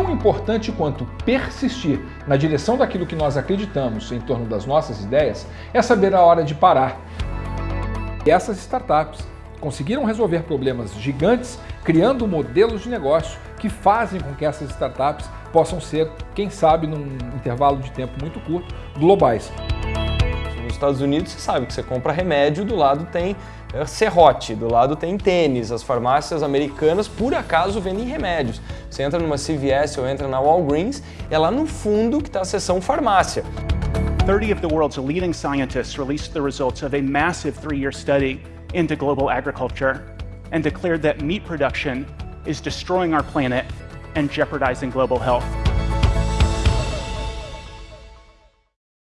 importante quanto persistir na direção daquilo que nós acreditamos em torno das nossas ideias é saber a hora de parar. E essas startups conseguiram resolver problemas gigantes criando modelos de negócio que fazem com que essas startups possam ser, quem sabe, num intervalo de tempo muito curto, globais. Nos Estados Unidos, você sabe que você compra remédio, do lado tem é, serrote, do lado tem tênis. As farmácias americanas, por acaso, vendem remédios. Você entra numa CVS ou entra na Walgreens, é lá no fundo que está a seção farmácia. 30 of the world's leading scientists released the results of a massive three-year study into global agriculture and declared that meat production is destroying our planet and jeopardizing global health.